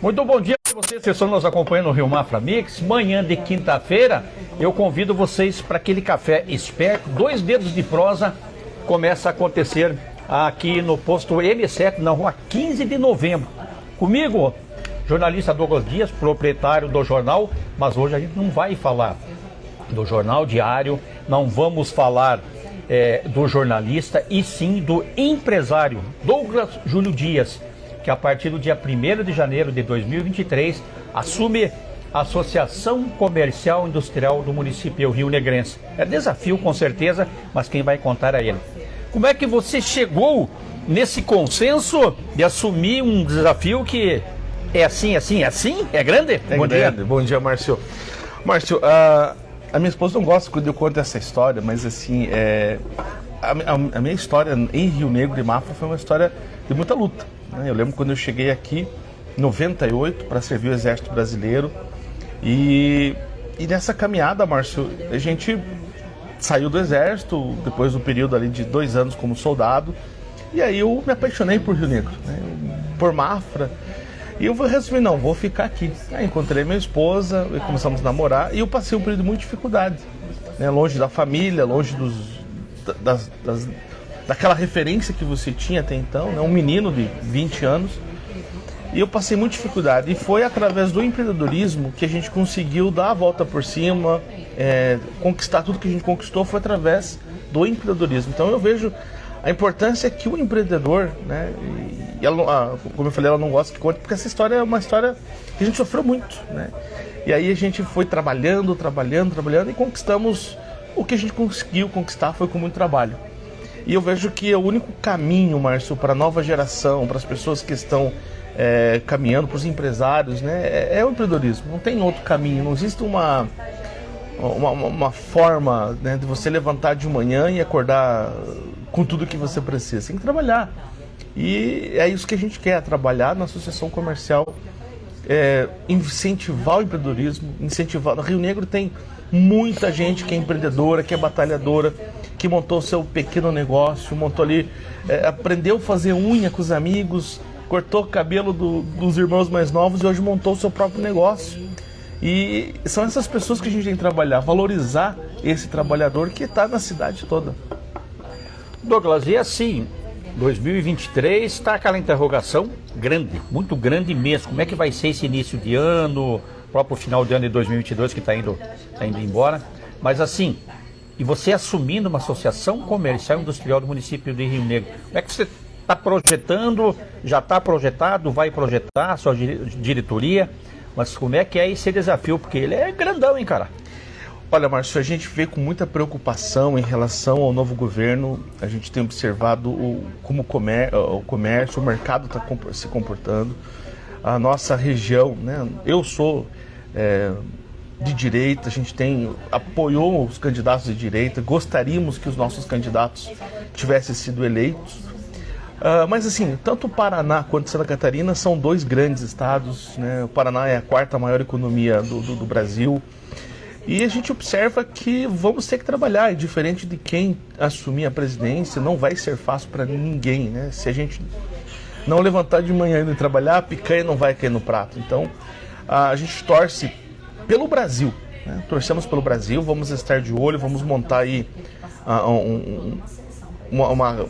Muito bom dia para vocês que estão nos acompanhando no Rio Mafra Mix. Manhã de quinta-feira, eu convido vocês para aquele café esperto. Dois dedos de prosa começa a acontecer aqui no posto M7, na rua 15 de novembro. Comigo, jornalista Douglas Dias, proprietário do jornal, mas hoje a gente não vai falar do jornal diário, não vamos falar é, do jornalista e sim do empresário Douglas Júlio Dias, que a partir do dia 1 de janeiro de 2023 assume a Associação Comercial Industrial do município Rio Negrense. É desafio com certeza, mas quem vai contar é ele. Como é que você chegou nesse consenso de assumir um desafio que é assim, assim, assim? É grande? É bom grande. dia. Bom dia, Márcio. Márcio, uh, a minha esposa não gosta quando eu conto essa história, mas assim, é, a, a, a, minha história em Rio Negro de Mafra foi uma história de muita luta. Né? Eu lembro quando eu cheguei aqui, em 98, para servir o Exército Brasileiro. E, e nessa caminhada, Márcio, a gente saiu do Exército, depois do período ali de dois anos como soldado. E aí eu me apaixonei por Rio Negro, né? por Mafra. E eu resolvi, não, vou ficar aqui. Aí encontrei minha esposa, começamos a namorar, e eu passei um período de muita dificuldade. Né? Longe da família, longe dos, das, das, daquela referência que você tinha até então, né? um menino de 20 anos. E eu passei muita dificuldade. E foi através do empreendedorismo que a gente conseguiu dar a volta por cima, é, conquistar tudo que a gente conquistou foi através do empreendedorismo. Então eu vejo a importância que o empreendedor, né, e ela, como eu falei, ela não gosta que conte, porque essa história é uma história que a gente sofreu muito, né? E aí a gente foi trabalhando, trabalhando, trabalhando e conquistamos o que a gente conseguiu conquistar foi com muito trabalho. E eu vejo que é o único caminho, Márcio, para a nova geração, para as pessoas que estão é, caminhando, para os empresários, né, é, é, o empreendedorismo. Não tem outro caminho, não existe uma, uma, uma forma né, de você levantar de manhã e acordar com tudo que você precisa. Tem que trabalhar. E é isso que a gente quer, trabalhar na associação comercial, é, incentivar o empreendedorismo, incentivar. No Rio Negro tem muita gente que é empreendedora, que é batalhadora, que montou seu pequeno negócio, montou ali, é, aprendeu a fazer unha com os amigos, cortou o cabelo do, dos irmãos mais novos e hoje montou seu próprio negócio. E são essas pessoas que a gente tem que trabalhar, valorizar esse trabalhador que está na cidade toda. Douglas, e assim, 2023 está aquela interrogação grande, muito grande mesmo. Como é que vai ser esse início de ano, próprio final de ano de 2022 que está indo, tá indo embora. Mas assim, e você assumindo uma associação comercial industrial do município de Rio Negro, como é que você está projetando, já está projetado, vai projetar a sua diretoria, mas como é que é esse desafio? Porque ele é grandão, hein, cara? Olha, Márcio, a gente vê com muita preocupação em relação ao novo governo. A gente tem observado o, como o comércio, o mercado está se comportando. A nossa região, né? Eu sou é, de direita, a gente tem apoiou os candidatos de direita. Gostaríamos que os nossos candidatos tivessem sido eleitos. Uh, mas assim, tanto o Paraná quanto Santa Catarina são dois grandes estados. Né? O Paraná é a quarta maior economia do, do, do Brasil. E a gente observa que vamos ter que trabalhar, e diferente de quem assumir a presidência, não vai ser fácil para ninguém, né? Se a gente não levantar de manhã e trabalhar, a picanha não vai cair no prato. Então, a gente torce pelo Brasil, né? torcemos pelo Brasil, vamos estar de olho, vamos montar aí uh, um, uma, uma,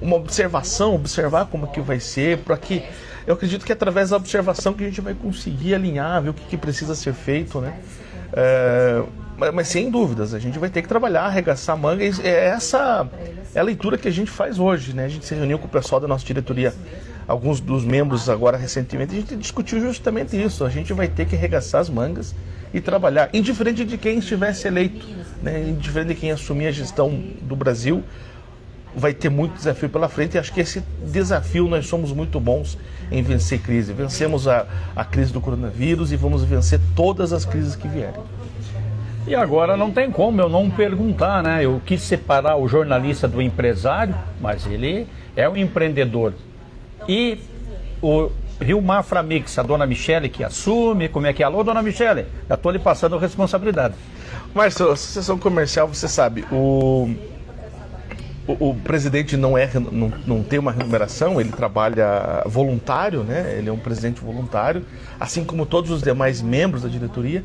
uma observação, observar como que vai ser, para que eu acredito que através da observação que a gente vai conseguir alinhar, ver o que, que precisa ser feito, né? É, mas, mas, sem dúvidas, a gente vai ter que trabalhar, arregaçar a manga. E é essa é a leitura que a gente faz hoje. Né? A gente se reuniu com o pessoal da nossa diretoria, alguns dos membros agora recentemente, a gente discutiu justamente isso. A gente vai ter que arregaçar as mangas e trabalhar, indiferente de quem estivesse eleito, né? indiferente de quem assumir a gestão do Brasil, vai ter muito desafio pela frente e acho que esse desafio nós somos muito bons em vencer crise. Vencemos a, a crise do coronavírus e vamos vencer todas as crises que vierem. E agora não tem como eu não perguntar, né? Eu quis separar o jornalista do empresário, mas ele é um empreendedor. E o Rio Mafra Mix, a dona Michele que assume, como é que é? Alô, dona Michele, já estou lhe passando responsabilidade. Márcio, associação comercial, você sabe, o o, o, presidente não, é, não, não tem uma remuneração, ele trabalha voluntário, né? ele é um presidente voluntário, assim como todos os demais membros da diretoria.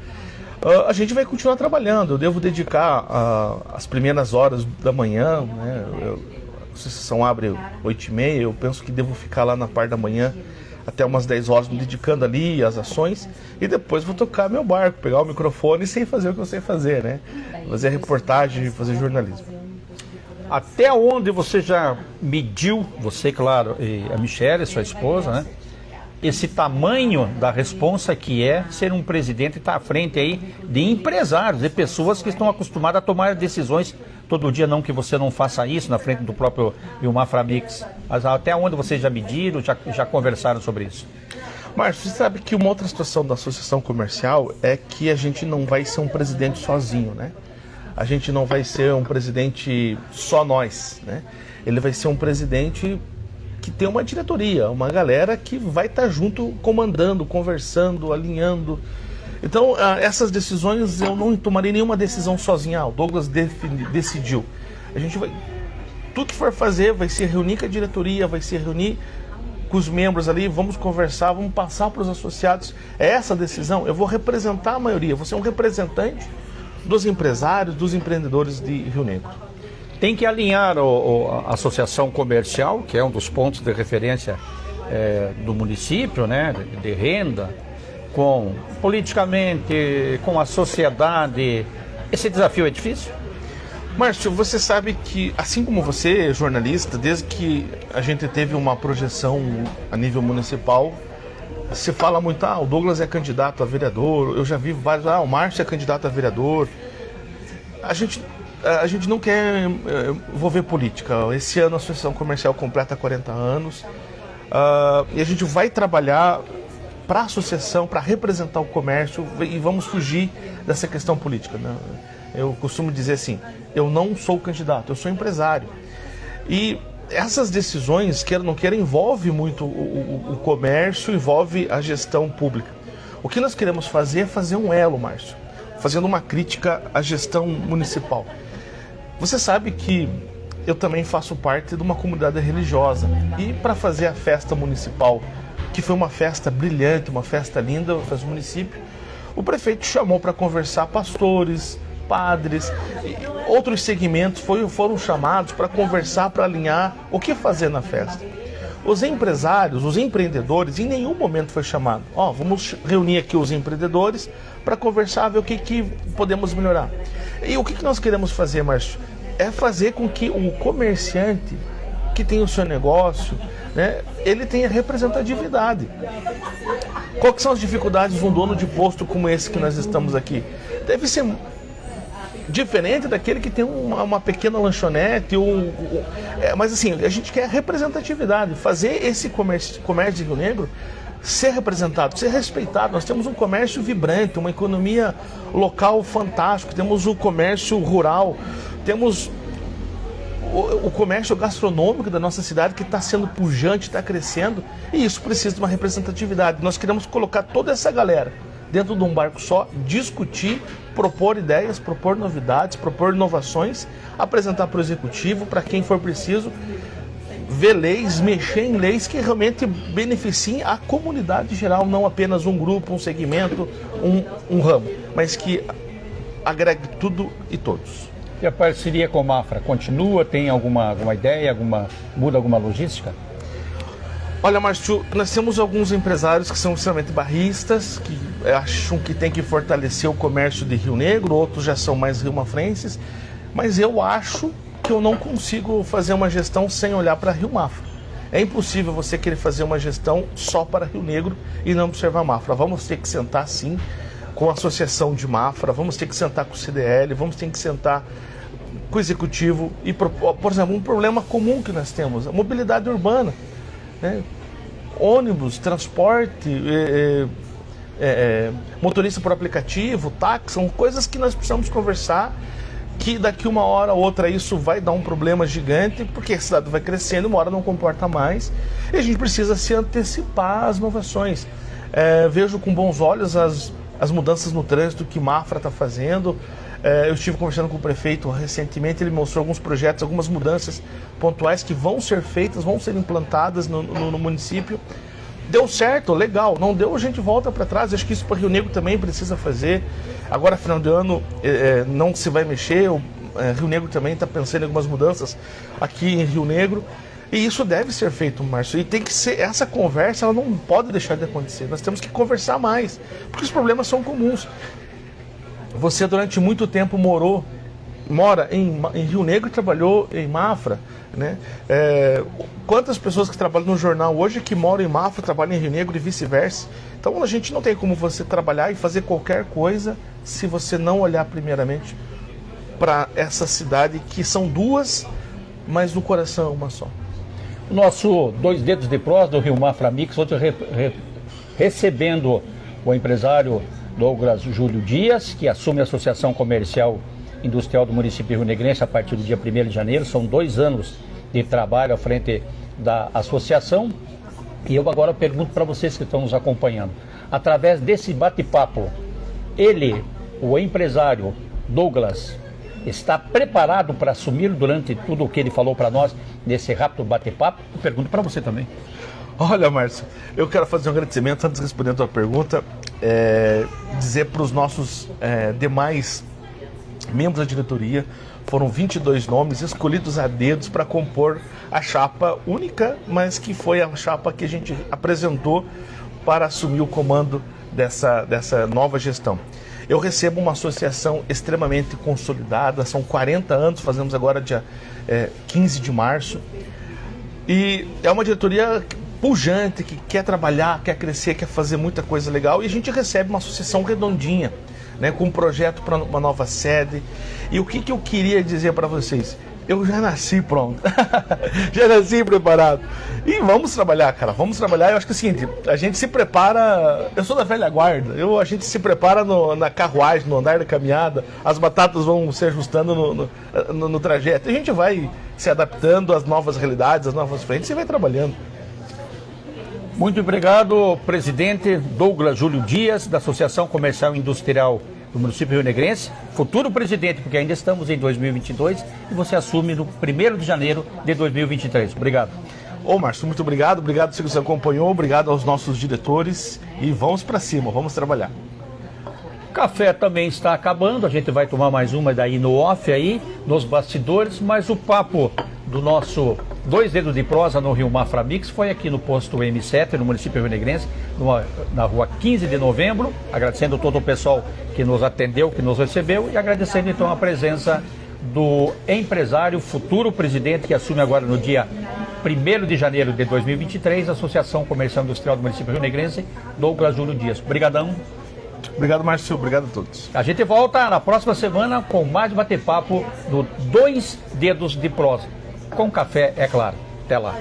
Uh, a gente vai continuar trabalhando. Eu devo dedicar uh, as primeiras horas da manhã, né? Eu, a associação abre 8 e meia, eu penso que devo ficar lá na parte da manhã até umas 10 horas me dedicando ali às ações e depois vou tocar meu barco, pegar o microfone e sem fazer o que eu sei fazer, né? Fazer reportagem, fazer jornalismo. Até onde você já mediu, você, claro, e a Michelle, sua esposa, né? Esse tamanho da responsa que é ser um presidente e estar tá à frente aí de empresários, de pessoas que estão acostumadas a tomar decisões todo dia, não que você não faça isso na frente do próprio Vilmar Framix. Mas até onde vocês já mediram, já, já conversaram sobre isso? Márcio, você sabe que uma outra situação da associação comercial é que a gente não vai ser um presidente sozinho, né? a gente não vai ser um presidente só nós, né? Ele vai ser um presidente que tem uma diretoria, uma galera que vai estar tá junto comandando, conversando, alinhando. Então, ah, essas decisões eu não tomarei nenhuma decisão sozinha. Ah, o Douglas decidiu. A gente vai. Tudo que for fazer vai se reunir com a diretoria, vai se reunir com os membros ali, vamos conversar, vamos passar para os associados. É essa decisão. Eu vou representar a maioria, vou ser um representante dos empresários, dos empreendedores de Rio Negro. Tem que alinhar o, a associação comercial, que é um dos pontos de referência é, do município, né, de, de renda, com politicamente, com a sociedade. Esse desafio é difícil? Márcio, você sabe que, assim como você, jornalista, desde que a gente teve uma projeção a nível municipal, se fala muito, ah, o Douglas é candidato a vereador, eu já vi vários, ah, o Márcio é candidato a vereador. A gente, a gente não quer eh, envolver política. Esse ano a Associação Comercial completa 40 anos uh, e a gente vai trabalhar para a associação, para representar o comércio e vamos fugir dessa questão política. Né? Eu costumo dizer assim, eu não sou candidato, eu sou empresário. E essas decisões, queira ou não queira, envolve muito o, o, o, comércio, envolve a gestão pública. O que nós queremos fazer é fazer um elo, Márcio, fazendo uma crítica à gestão municipal. Você sabe que eu também faço parte de uma comunidade religiosa e para fazer a festa municipal, que foi uma festa brilhante, uma festa linda, fez o município, o prefeito chamou para conversar pastores, padres, outros segmentos foram chamados para conversar, para alinhar o que fazer na festa. Os empresários, os empreendedores, em nenhum momento foi chamado. Ó, oh, vamos reunir aqui os empreendedores para conversar, ver o que, que podemos melhorar. E o que, que nós queremos fazer, Márcio? É fazer com que o comerciante que tem o seu negócio, né, ele tenha representatividade. Quais são as dificuldades de um dono de posto como esse que nós estamos aqui? Deve ser Diferente daquele que tem uma, uma pequena lanchonete, ou, ou é, mas assim, a gente quer representatividade, fazer esse comércio, comércio de Rio Negro ser representado, ser respeitado. Nós temos um comércio vibrante, uma economia local fantástico, temos o comércio rural, temos o, o comércio gastronômico da nossa cidade que está sendo pujante, está crescendo, e isso precisa de uma representatividade. Nós queremos colocar toda essa galera dentro de um barco só, discutir, propor ideias, propor novidades, propor inovações, apresentar para o executivo, para quem for preciso, ver leis, mexer em leis que realmente beneficiem a comunidade geral, não apenas um grupo, um segmento, um, um ramo, mas que agregue tudo e todos. E a parceria com a Mafra continua? Tem alguma, alguma ideia? Alguma, muda alguma logística? Olha, Márcio, nós temos alguns empresários que são extremamente barristas, que acham que tem que fortalecer o comércio de Rio Negro, outros já são mais rio-mafrenses, mas eu acho que eu não consigo fazer uma gestão sem olhar para Rio Mafra. É impossível você querer fazer uma gestão só para Rio Negro e não observar Mafra. Vamos ter que sentar sim com a associação de Mafra, vamos ter que sentar com o CDL, vamos ter que sentar com o executivo e, por exemplo, um problema comum que nós temos, a mobilidade urbana. Né? Ônibus, transporte, é, é, é, motorista por aplicativo, táxi, são coisas que nós precisamos conversar que daqui uma hora ou outra isso vai dar um problema gigante, porque a cidade vai crescendo, uma hora não comporta mais, e a gente precisa se antecipar às inovações. É, vejo com bons olhos as, as mudanças no trânsito que Mafra está fazendo, É, eu estive conversando com o prefeito recentemente, ele mostrou alguns projetos, algumas mudanças pontuais que vão ser feitas, vão ser implantadas no, no, no município. Deu certo, legal. Não deu, a gente volta para trás. Acho que isso para Rio Negro também precisa fazer. Agora, final de ano, é, não se vai mexer. É, Rio Negro também está pensando em algumas mudanças aqui em Rio Negro. E isso deve ser feito, Márcio. E tem que ser. Essa conversa ela não pode deixar de acontecer. Nós temos que conversar mais. Porque os problemas são comuns. Você durante muito tempo morou, mora em, em Rio Negro e trabalhou em Mafra. Né? É, quantas pessoas que trabalham no jornal hoje que moram em Mafra trabalham em Rio Negro e vice-versa? Então a gente não tem como você trabalhar e fazer qualquer coisa se você não olhar primeiramente para essa cidade que são duas, mas no coração é uma só. Nosso Dois Dedos de Prós do Rio Mafra Mix, hoje re, re, recebendo o empresário Douglas Júlio Dias, que assume a Associação Comercial Industrial do município Rio Negrense a partir do dia 1 de janeiro. São dois anos de trabalho à frente da associação. E eu agora pergunto para vocês que estão nos acompanhando, através desse bate-papo, ele, o empresário Douglas, está preparado para assumir durante tudo o que ele falou para nós nesse rápido bate-papo? Pergunto para você também. Olha, Márcio, eu quero fazer um agradecimento antes de responder a tua pergunta, é, dizer para os nossos é, demais membros da diretoria, foram 22 nomes escolhidos a dedos para compor a chapa única, mas que foi a chapa que a gente apresentou para assumir o comando dessa, dessa nova gestão. Eu recebo uma associação extremamente consolidada, são 40 anos, fazemos agora dia é, 15 de março. E é uma diretoria pujante, que quer trabalhar, quer crescer, quer fazer muita coisa legal. E a gente recebe uma associação redondinha, né, com um projeto para uma nova sede. E o que, que eu queria dizer para vocês? Eu já nasci pronto. já nasci preparado. E vamos trabalhar, cara. Vamos trabalhar. Eu acho que é o seguinte, a gente se prepara. Eu sou da velha guarda. Eu, a gente se prepara no, na carruagem, no andar da caminhada. As batatas vão se ajustando no, no, no, no trajeto. A gente vai se adaptando às novas realidades, às novas frentes e vai trabalhando. Muito obrigado, presidente Douglas Júlio Dias, da Associação Comercial Industrial do município Rio Negrense, futuro presidente, porque ainda estamos em 2022 e você assume no 1 de janeiro de 2023. Obrigado. Ô Márcio, muito obrigado, obrigado você acompanhou, obrigado aos nossos diretores e vamos para cima, vamos trabalhar. Café também está acabando, a gente vai tomar mais uma daí no off aí, nos bastidores, mas o papo do nosso Dois Dedos de Prosa no Rio Mafra Mix foi aqui no posto M7, no município Rio Negrense, numa, na rua 15 de novembro, agradecendo todo o pessoal que nos atendeu, que nos recebeu e agradecendo então a presença do empresário, futuro presidente que assume agora no dia 1 de janeiro de 2023, a Associação Comercial Industrial do município Rio Negrense, Douglas Júlio Dias. Obrigadão. Obrigado, Márcio. Obrigado a todos. A gente volta na próxima semana com mais bate-papo do Dois Dedos de Prosa com café, é claro. Até lá.